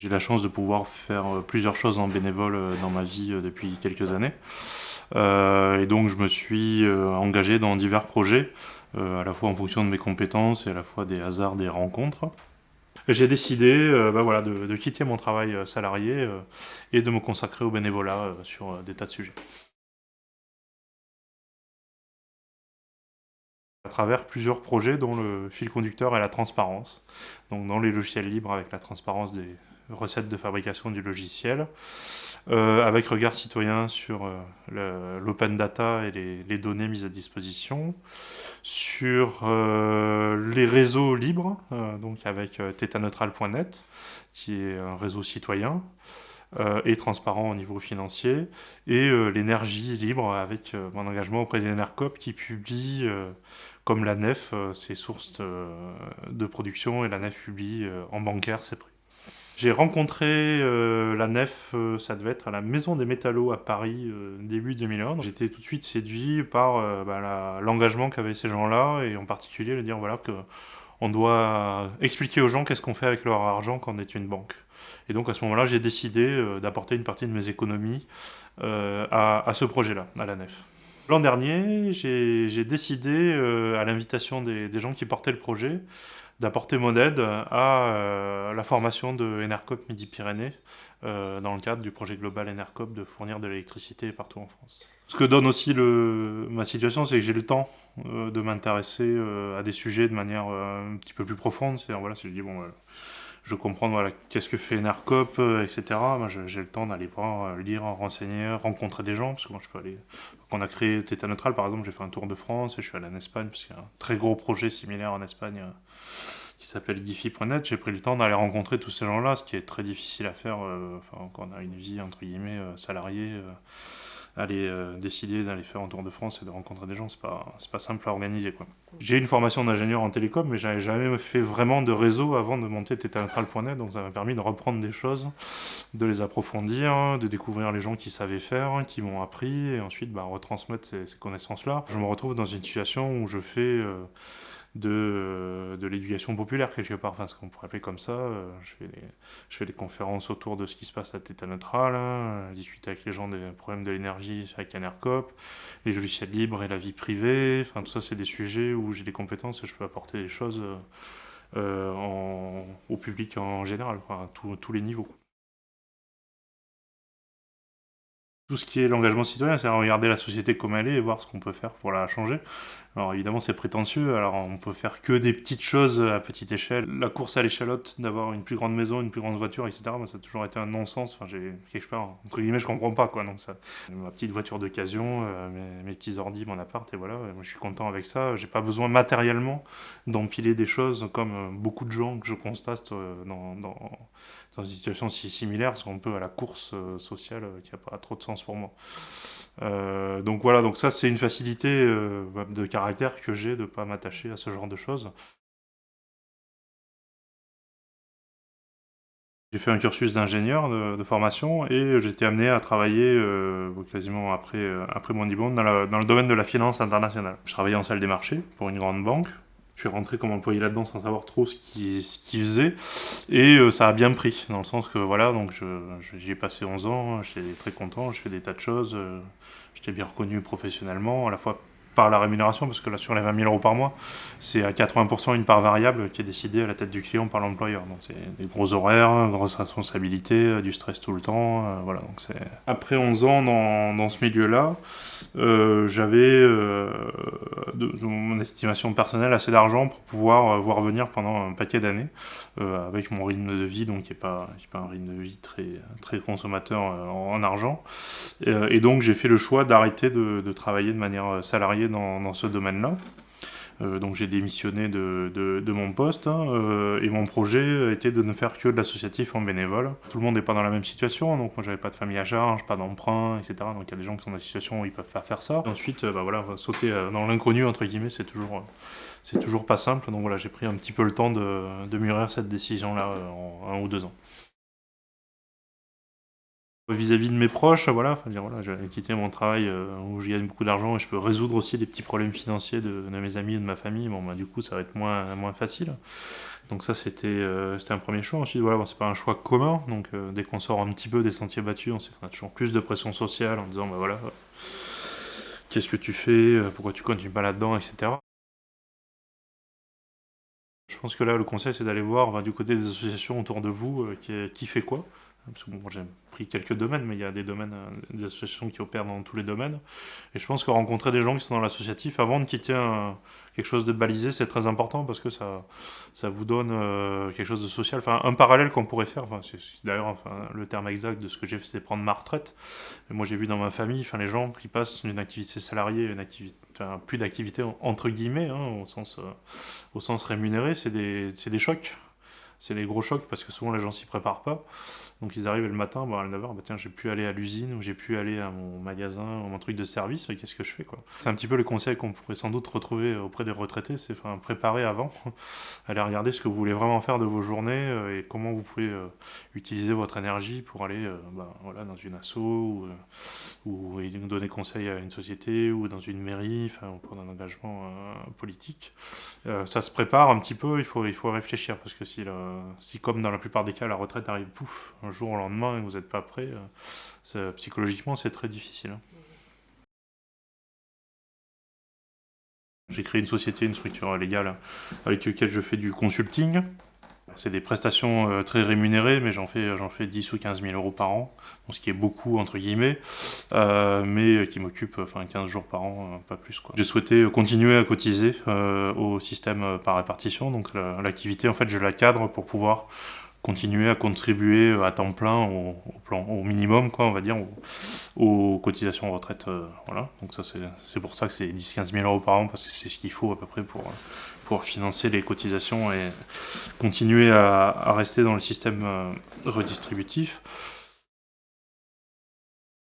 J'ai la chance de pouvoir faire euh, plusieurs choses en bénévole euh, dans ma vie euh, depuis quelques années. et donc je me suis engagé dans divers projets, à la fois en fonction de mes compétences et à la fois des hasards des rencontres. J'ai décidé bah voilà, de, quitter mon travail salarié et de me consacrer au bénévolat sur des tas de sujets. à travers plusieurs projets dont le fil conducteur est la transparence. Donc dans les logiciels libres avec la transparence des recettes de fabrication du logiciel, euh, avec regard citoyen sur euh, l'open data et les, données mises à disposition, sur euh, les réseaux libres, donc avec tetaneutral.net, qui est un réseau citoyen, et transparent au niveau financier, et l'énergie libre avec mon engagement auprès des NERCOP qui publie, comme la NEF, ses sources de, production, et la NEF publie en bancaire ses. J'ai rencontré euh, la nef, euh, ça devait être à la Maison des Métallos à Paris, euh, début 2001. J'étais tout de suite séduit par bah, l'engagement qu'avaient ces gens-là, et en particulier le dire voilà, que on doit expliquer aux gens qu'est-ce qu'on fait avec leur argent quand on est une banque. Et donc à ce moment-là, j'ai décidé d'apporter une partie de mes économies à, ce projet-là, à la nef. L'an dernier, j'ai décidé, à l'invitation des, des gens qui portaient le projet, d'apporter mon aide à euh, la formation de Enercop Midi-Pyrénées euh, dans le cadre du projet global Enercop de fournir de l'électricité partout en France. Ce que donne aussi ma situation, c'est que j'ai le temps euh, de m'intéresser à des sujets de manière un petit peu plus profonde. C'est-à-dire, voilà, je dis, bon, je comprends voilà, qu'est-ce que fait Enercop, etc. J'ai le temps d'aller voir, lire, renseigner, rencontrer des gens, parce que moi, je peux aller... Quand on a créé Theta Neutral, par exemple, j'ai fait un tour de France et je suis allé en Espagne, parce qu'il y a un très gros projet similaire en Espagne qui s'appelle Giphy.net, j'ai pris le temps d'aller rencontrer tous ces gens-là, ce qui est très difficile à faire euh, quand on a une vie entre guillemets euh, salariée. Euh, aller décider d'aller faire un tour de France et de rencontrer des gens, c'est pas, pas simple à organiser. J'ai une formation d'ingénieur en télécom, mais j'avais jamais fait vraiment de réseau avant de monter Tétaneutral.net, donc ça m'a permis de reprendre des choses, de les approfondir, de découvrir les gens qui savaient faire, qui m'ont appris, et ensuite bah, retransmettre ces connaissances-là. Je me retrouve dans une situation où je fais de, de l'éducation populaire quelque part, enfin ce qu'on pourrait appeler comme ça. Euh, je fais, des, je fais des conférences autour de ce qui se passe à Téta Neutral, hein, discuter avec les gens des problèmes de l'énergie avec ANERCOP, les logiciels libres et la vie privée, enfin tout ça c'est des sujets où j'ai des compétences et je peux apporter des choses euh, au public en général, à tous les niveaux. Tout ce qui est l'engagement citoyen, c'est regarder la société comme elle est et voir ce qu'on peut faire pour la changer. Alors évidemment c'est prétentieux, alors on peut faire que des petites choses à petite échelle. La course à l'échalote, d'avoir une plus grande maison, une plus grande voiture, etc. Ça a toujours été un non-sens, enfin j'ai quelque part, entre guillemets je comprends pas quoi. Ça, ma petite voiture d'occasion, euh, mes, petits ordi, mon appart et voilà, je suis content avec ça. J'ai pas besoin matériellement d'empiler des choses comme euh, beaucoup de gens que je constate euh, dans, dans une situation si similaire, sont un peu à la course sociale qui a pas trop de sens pour moi. Euh, donc voilà, donc ça c'est une facilité euh, de caractère que j'ai de ne pas m'attacher à ce genre de choses. J'ai fait un cursus d'ingénieur de, formation et été amené à travailler euh, quasiment après, mon diplôme dans, le domaine de la finance internationale. Je travaillais en salle des marchés pour une grande banque je suis rentré comme employé là-dedans sans savoir trop ce qu'il ce faisait. Et euh, ça a bien pris, dans le sens que voilà, donc j'y ai passé 11 ans, j'étais très content, je fais des tas de choses, euh, j'étais bien reconnu professionnellement, à la fois par la rémunération, parce que là, sur les 20 000 euros par mois, c'est à 80% une part variable qui est décidée à la tête du client par l'employeur. Donc c'est des gros horaires, grosses responsabilités, euh, du stress tout le temps. Euh, voilà, donc c'est... Après 11 ans dans, dans ce milieu-là, euh, j'avais, de, mon estimation personnelle, assez d'argent pour pouvoir voir venir pendant un paquet d'années, avec mon rythme de vie, donc qui n'est pas, pas un rythme de vie très, très consommateur en, argent. Et, donc j'ai fait le choix d'arrêter de, de travailler de manière salariée dans, ce domaine-là. Euh, donc j'ai démissionné de, mon poste hein, euh, et mon projet était de ne faire que de l'associatif en bénévole. Tout le monde n'est pas dans la même situation, donc moi j'avais pas de famille à charge, pas d'emprunt, etc. Donc il y a des gens qui sont dans des situations où ils peuvent pas faire ça. ensuite, euh, bah voilà, sauter dans l'inconnu entre guillemets, c'est toujours c'est toujours pas simple. Donc voilà, j'ai pris un petit peu le temps de, de mûrir cette décision-là en un ou deux ans. Vis-à-vis de mes proches, voilà, dire, voilà j'ai quitté mon travail où je gagne beaucoup d'argent et je peux résoudre aussi des petits problèmes financiers de, mes amis et de ma famille. Bon, bah, du coup, ça va être moins, facile. Donc ça, c'était un premier choix. Ensuite, voilà, bon, c'est pas un choix commun. Donc dès qu'on sort un petit peu des sentiers battus, on sait qu'on a toujours plus de pression sociale en disant, bah voilà, qu'est-ce que tu fais, pourquoi tu continues pas là-dedans, etc. Je pense que là, le conseil, c'est d'aller voir du côté des associations autour de vous qui, fait quoi. Parce que bon, j'ai pris quelques domaines, mais il y a des domaines, euh, des associations qui opèrent dans tous les domaines. Et je pense que rencontrer des gens qui sont dans l'associatif avant de quitter quelque chose de balisé, c'est très important parce que ça, ça vous donne euh, quelque chose de social. Enfin, un parallèle qu'on pourrait faire, enfin, d'ailleurs enfin, le terme exact de ce que j'ai fait, c'est prendre ma retraite. Et moi, j'ai vu dans ma famille, enfin, les gens qui passent d'une activité salariée une activité, enfin, plus d'activité entre guillemets, hein, au, sens, euh, au sens rémunéré, c'est des, des chocs c'est les gros chocs parce que souvent les gens s'y préparent pas. Donc ils arrivent le matin, bah, à 9h, bah, tiens, j'ai pu aller à l'usine ou j'ai pu aller à mon magasin ou mon truc de service, mais qu'est-ce que je fais quoi? C'est un petit peu le conseil qu'on pourrait sans doute retrouver auprès des retraités, c'est enfin, préparer avant, aller regarder ce que vous voulez vraiment faire de vos journées euh, et comment vous pouvez euh, utiliser votre énergie pour aller euh, bah, voilà, dans une asso ou, ou, donner conseil à une société ou dans une mairie, enfin, ou prendre un engagement politique. ça se prépare un petit peu, il faut, il faut réfléchir parce que si, si comme dans la plupart des cas la retraite arrive pouf, un jour au lendemain et vous n'êtes pas prêt, euh, psychologiquement c'est très difficile. Hein. J'ai créé une société, une structure légale avec laquelle je fais du consulting. C'est des prestations euh, très rémunérées, mais j'en fais, j'en fais 10 ou 15 000 euros par an, ce qui est beaucoup entre guillemets, euh, mais qui m'occupe enfin, 15 jours par an, pas plus. J'ai souhaité continuer à cotiser au système par répartition, donc l'activité en fait je la cadre pour pouvoir continuer à contribuer à temps plein au, plan, au minimum, quoi, on va dire, aux, cotisations retraite. Euh, voilà. Donc ça, c'est pour ça que c'est 10-15 000 euros par an, parce que c'est ce qu'il faut à peu près pour, pour financer les cotisations et continuer à, rester dans le système euh, redistributif.